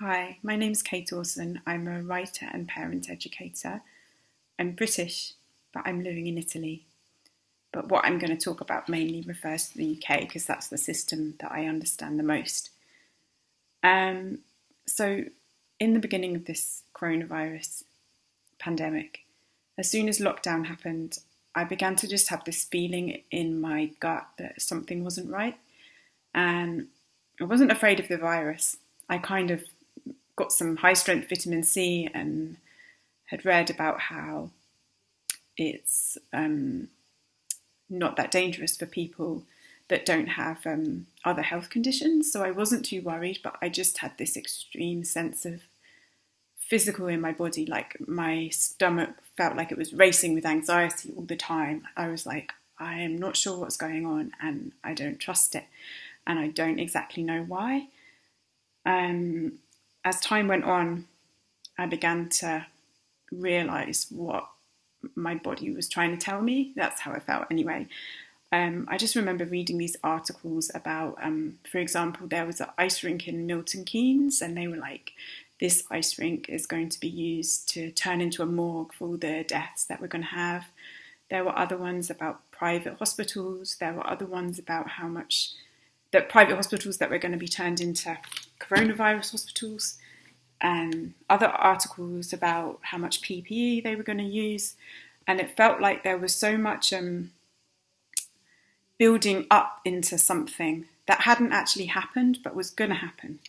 Hi, my name's Kate Orson. I'm a writer and parent educator. I'm British, but I'm living in Italy. But what I'm going to talk about mainly refers to the UK because that's the system that I understand the most. Um, so, in the beginning of this coronavirus pandemic, as soon as lockdown happened, I began to just have this feeling in my gut that something wasn't right. And I wasn't afraid of the virus. I kind of got some high strength vitamin C and had read about how it's um, not that dangerous for people that don't have um, other health conditions. So I wasn't too worried, but I just had this extreme sense of physical in my body. Like my stomach felt like it was racing with anxiety all the time. I was like, I am not sure what's going on and I don't trust it. And I don't exactly know why. Um, as time went on, I began to realize what my body was trying to tell me. That's how I felt anyway. Um, I just remember reading these articles about, um, for example, there was an ice rink in Milton Keynes, and they were like, this ice rink is going to be used to turn into a morgue for all the deaths that we're going to have. There were other ones about private hospitals. There were other ones about how much that private hospitals that were going to be turned into coronavirus hospitals, and other articles about how much PPE they were going to use. And it felt like there was so much um, building up into something that hadn't actually happened but was going to happen.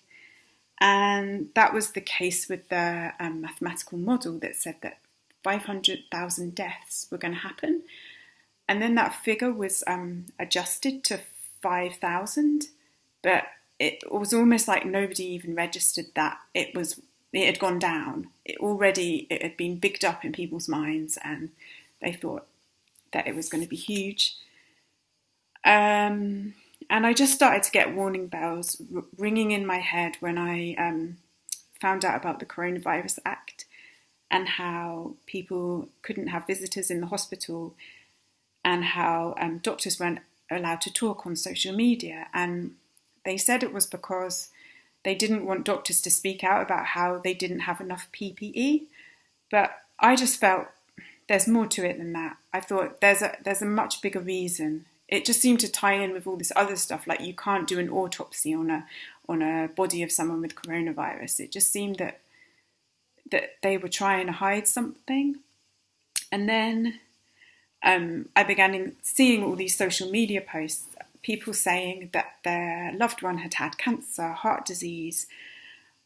And that was the case with the um, mathematical model that said that 500,000 deaths were going to happen. And then that figure was um, adjusted to 5,000, but it was almost like nobody even registered that it was it had gone down. It already it had been bigged up in people's minds, and they thought that it was going to be huge. Um, and I just started to get warning bells ringing in my head when I um, found out about the Coronavirus Act and how people couldn't have visitors in the hospital and how um, doctors weren't allowed to talk on social media. And they said it was because they didn't want doctors to speak out about how they didn't have enough PPE. But I just felt there's more to it than that. I thought there's a there's a much bigger reason. It just seemed to tie in with all this other stuff, like you can't do an autopsy on a on a body of someone with coronavirus. It just seemed that that they were trying to hide something. And then um, I began seeing all these social media posts, people saying that their loved one had had cancer, heart disease,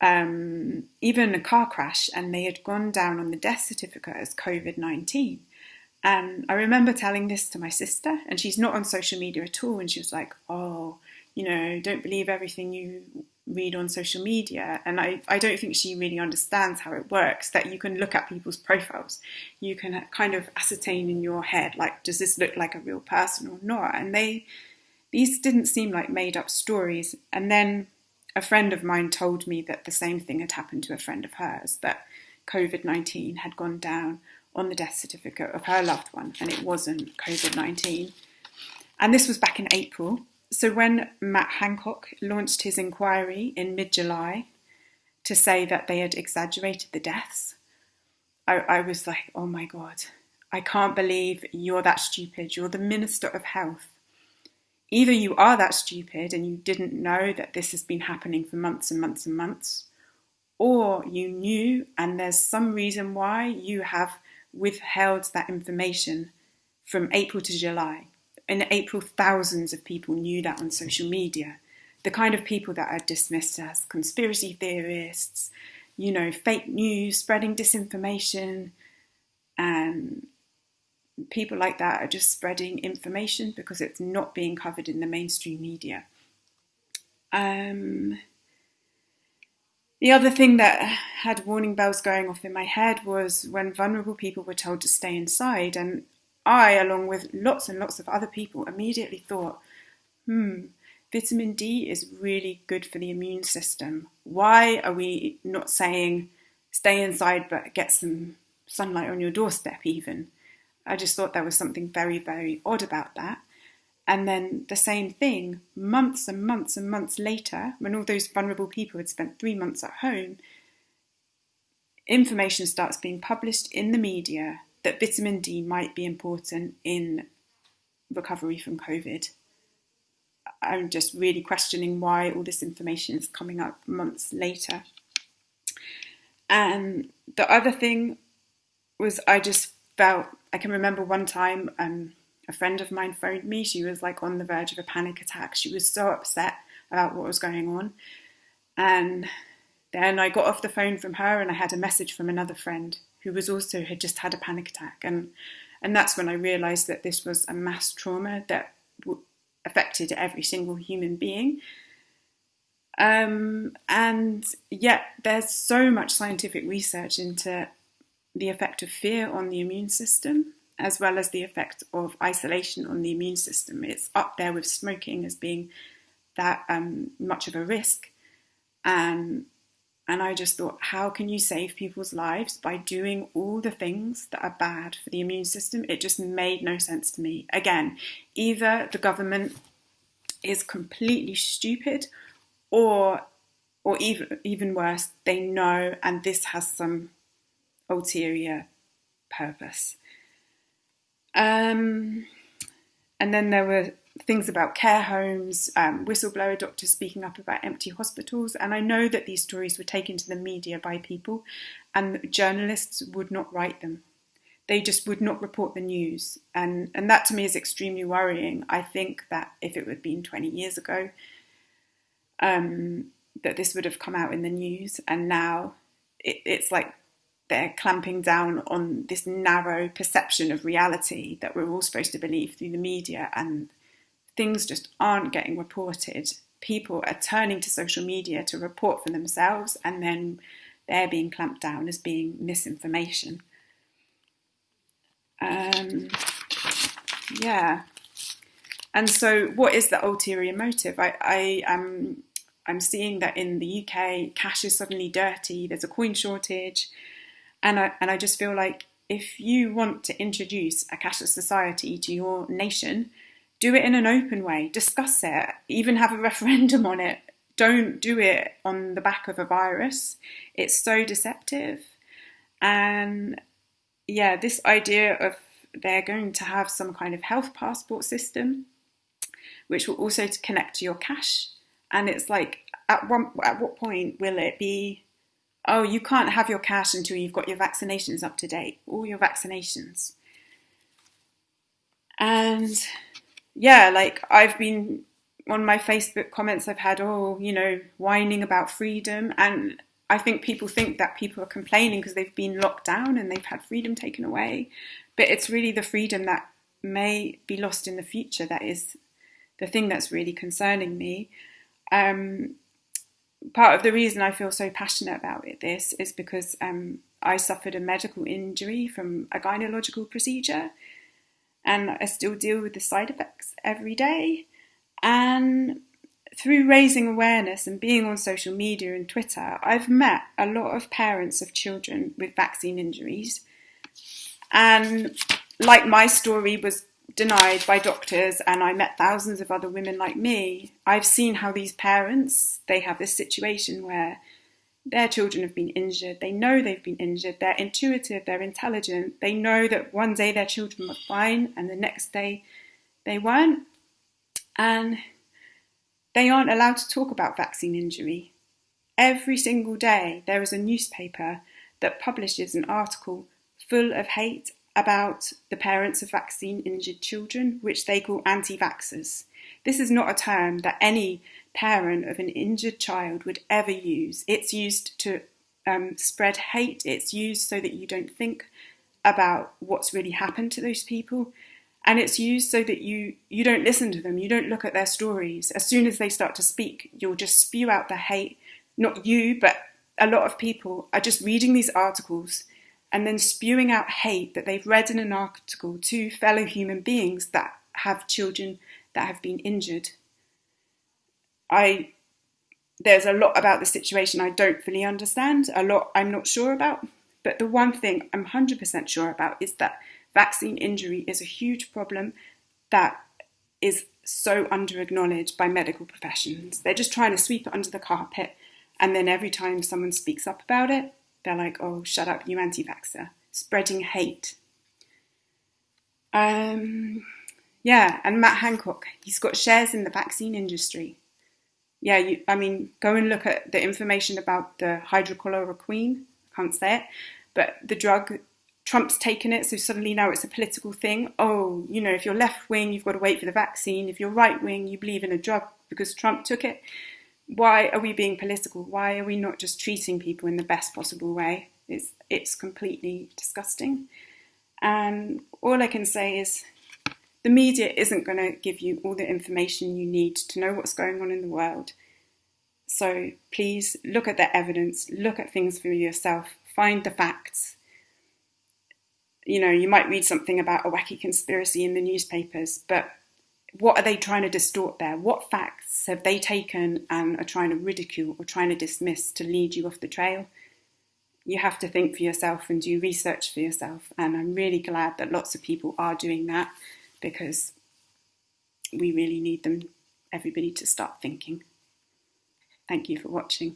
um, even a car crash, and they had gone down on the death certificate as COVID 19. And I remember telling this to my sister, and she's not on social media at all. And she was like, Oh, you know, don't believe everything you read on social media. And I, I don't think she really understands how it works that you can look at people's profiles. You can kind of ascertain in your head, like, does this look like a real person or not? And they, these didn't seem like made up stories. And then a friend of mine told me that the same thing had happened to a friend of hers, that COVID 19 had gone down on the death certificate of her loved one, and it wasn't COVID 19. And this was back in April. So when Matt Hancock launched his inquiry in mid July to say that they had exaggerated the deaths, I, I was like, oh my God, I can't believe you're that stupid. You're the Minister of Health. Either you are that stupid and you didn't know that this has been happening for months and months and months, or you knew and there's some reason why you have withheld that information from April to July in April, thousands of people knew that on social media. The kind of people that are dismissed as conspiracy theorists, you know, fake news, spreading disinformation, and people like that are just spreading information because it's not being covered in the mainstream media. Um, the other thing that had warning bells going off in my head was when vulnerable people were told to stay inside, and I, along with lots and lots of other people, immediately thought, hmm, vitamin D is really good for the immune system. Why are we not saying stay inside but get some sunlight on your doorstep, even? I just thought there was something very, very odd about that. And then the same thing, months and months and months later, when all those vulnerable people had spent three months at home, information starts being published in the media that vitamin D might be important in recovery from COVID. I'm just really questioning why all this information is coming up months later. And the other thing was, I just felt I can remember one time um, a friend of mine phoned me. She was like on the verge of a panic attack. She was so upset about what was going on. And then I got off the phone from her and I had a message from another friend who was also had just had a panic attack. And and that's when I realized that this was a mass trauma that affected every single human being. Um, and yet, there's so much scientific research into the effect of fear on the immune system, as well as the effect of isolation on the immune system. It's up there with smoking as being that um, much of a risk. And and I just thought, how can you save people's lives by doing all the things that are bad for the immune system? It just made no sense to me. Again, either the government is completely stupid or or even even worse, they know and this has some ulterior purpose. Um, and then there were things about care homes, um, whistleblower doctors speaking up about empty hospitals. And I know that these stories were taken to the media by people, and journalists would not write them. They just would not report the news. And, and that to me is extremely worrying. I think that if it had been 20 years ago, um, that this would have come out in the news. And now it, it's like they're clamping down on this narrow perception of reality that we're all supposed to believe through the media and things just aren't getting reported. People are turning to social media to report for themselves and then they're being clamped down as being misinformation. Um, yeah. And so, what is the ulterior motive? I, I am I'm seeing that in the UK, cash is suddenly dirty. There's a coin shortage, and I and I just feel like if you want to introduce a cashless society to your nation, do it in an open way, discuss it, even have a referendum on it. Don't do it on the back of a virus. It's so deceptive. And yeah, this idea of they're going to have some kind of health passport system, which will also connect to your cash. And it's like, at one, at what point will it be? Oh, you can't have your cash until you've got your vaccinations up to date, all your vaccinations. And yeah, like I've been on my Facebook comments, I've had, oh, you know, whining about freedom. And I think people think that people are complaining because they've been locked down and they've had freedom taken away. But it's really the freedom that may be lost in the future that is the thing that's really concerning me. Um, part of the reason I feel so passionate about it, this is because um, I suffered a medical injury from a gynecological procedure and I still deal with the side effects every day. And through raising awareness and being on social media and Twitter, I've met a lot of parents of children with vaccine injuries. And like my story was denied by doctors and I met thousands of other women like me, I've seen how these parents, they have this situation where their children have been injured. They know they've been injured. They're intuitive. They're intelligent. They know that one day their children were fine and the next day they weren't. And they aren't allowed to talk about vaccine injury. Every single day there is a newspaper that publishes an article full of hate about the parents of vaccine injured children, which they call anti vaxxers. This is not a term that any parent of an injured child would ever use. It's used to um, spread hate, it's used so that you don't think about what's really happened to those people. And it's used so that you, you don't listen to them, you don't look at their stories. As soon as they start to speak, you'll just spew out the hate. Not you, but a lot of people are just reading these articles and then spewing out hate that they've read in an article to fellow human beings that have children that have been injured. I there's a lot about the situation I don't fully understand, a lot I'm not sure about, but the one thing I'm 100% sure about is that vaccine injury is a huge problem that is so under acknowledged by medical professions. They're just trying to sweep it under the carpet, and then every time someone speaks up about it, they're like, oh, shut up, you anti vaxxer, spreading hate. Um, yeah, and Matt Hancock, he's got shares in the vaccine industry. Yeah, you, I mean, go and look at the information about the hydrochloroquine. I can't say it, but the drug Trump's taken it, so suddenly now it's a political thing. Oh, you know, if you're left wing, you've got to wait for the vaccine. If you're right wing, you believe in a drug because Trump took it. Why are we being political? Why are we not just treating people in the best possible way? It's it's completely disgusting. And all I can say is the media isn't going to give you all the information you need to know what's going on in the world. So please look at the evidence, look at things for yourself, find the facts, you know, you might read something about a wacky conspiracy in the newspapers, but what are they trying to distort there? What facts have they taken and are trying to ridicule or trying to dismiss to lead you off the trail? You have to think for yourself and do research for yourself. And I'm really glad that lots of people are doing that because we really need them, everybody, to start thinking. Thank you for watching.